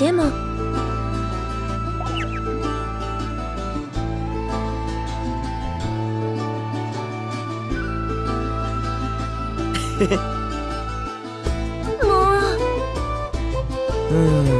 でも。もう。うん。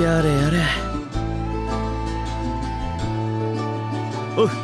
やれやれ。おう。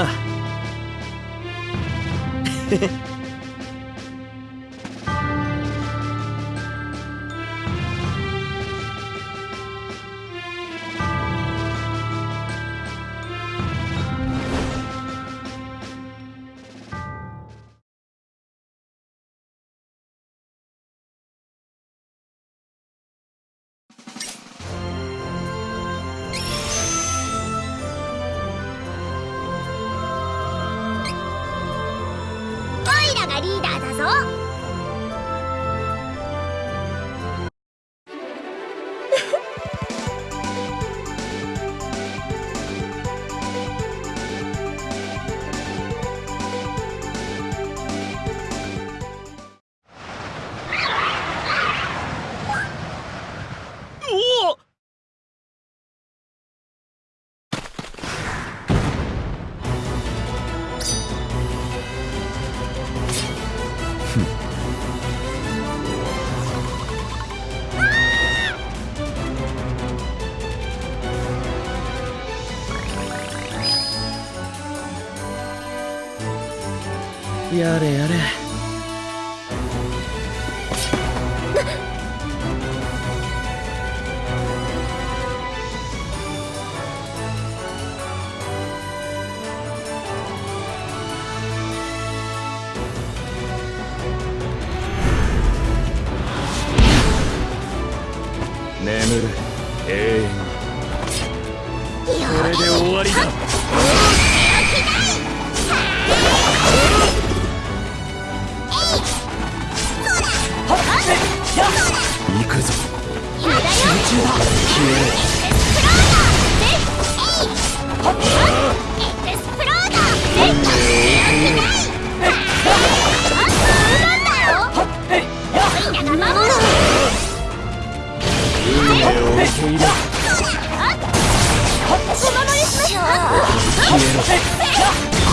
あオ リーダーだぞ。やれやれ。眠る。永遠。にこれで終わりだ行くぞ。集中だ。消えエクスプローダー。エクスプローダー。で手をきないあなんだよえいやオイラが守る運命を受け入れお守りしましょう運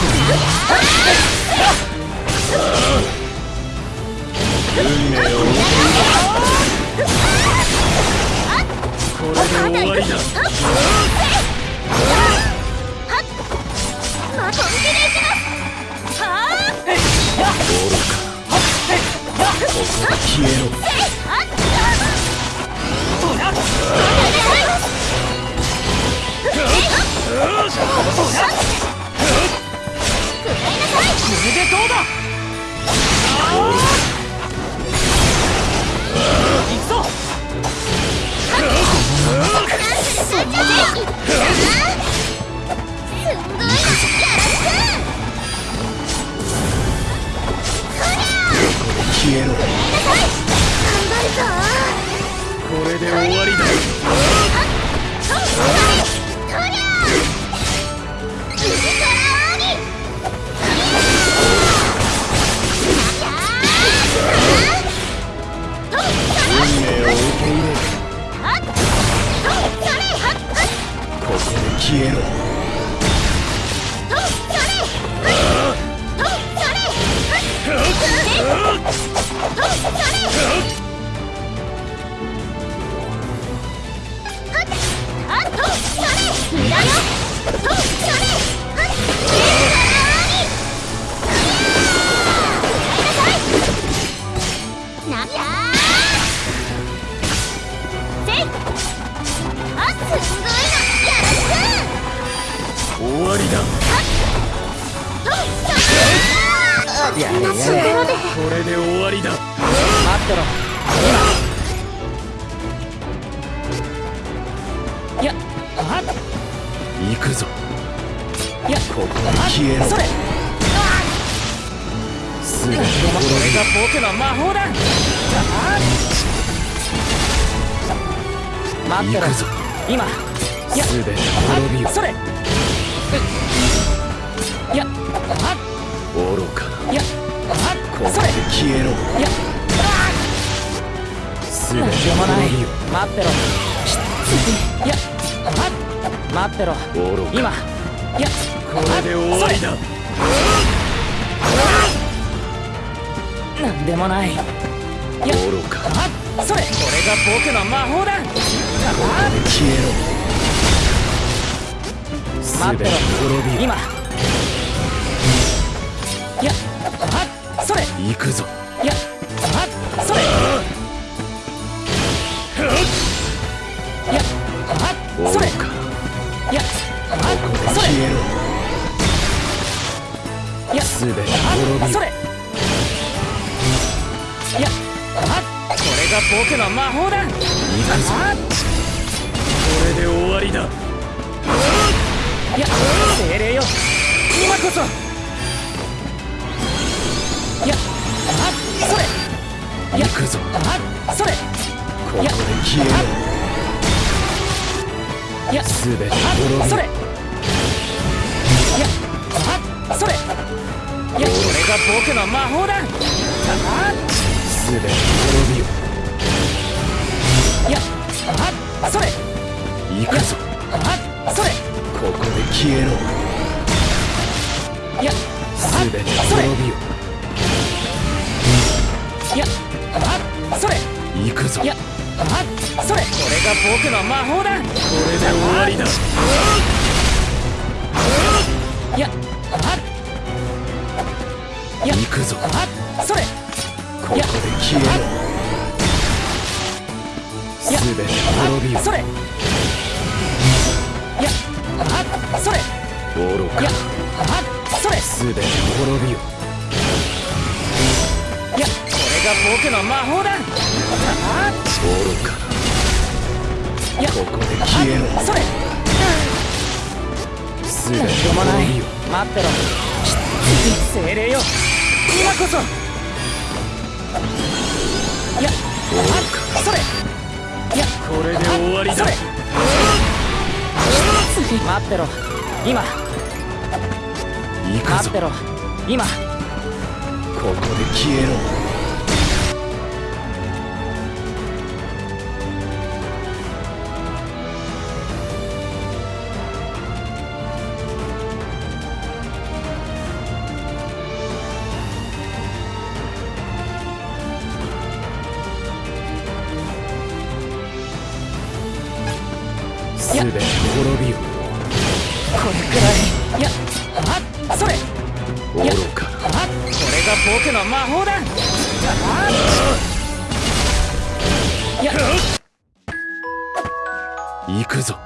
消えろ。なんやせいあすんごいなやらす終わりだ。やれやれ。これで終わりだ。待ってろ。やはっ行くぞ。いやここで消えろ。それ。すべてこれが僕の魔法だあ待ってろ。今。すべて滅びよそれいやは愚かな。っいやはここで消えろ。いやすべてない。待ってろ。いやはっ待ってろ。今。いやこれで終わりだ。なんでもない。それ。これが僕の魔法だ。あ消えろ待ってろ。今。いやはっそれ。行くぞ。いやはっそれ。いやはっそれ。いやここではっそれいやすべてそれ。いやはっこれが僕の魔法だ。行くぞ。はっ。これで終わりだいや精霊よ今こそいやはっそれいや行くぞはっそれここで消えろいやすべて滅びそれいやはっそれいやこれが僕の魔法だすべて滅びよいやはっそれ行くぞはっそれここで消えろ。いやすべて滅びよ。いやはっそれ。行くぞ。いやはっそれ。これが僕の魔法だ。これで終わりだ。いやはっいや行くぞ。はっそれ。ここで消えろ。いやすべて滅びよ。それそれ。愚いやかはっそれ。すべて滅びよ。いやこれが僕の魔法だ。は愚かっいやここで消えろそれすべて滅びよ。待ってろ。精霊よ。今こそ。いや愚かそれ。いやこれで終わりだ。それ。待ってろ今。行くぞ。待ってろ。今。ここで消えろ魔法だいや行くぞ。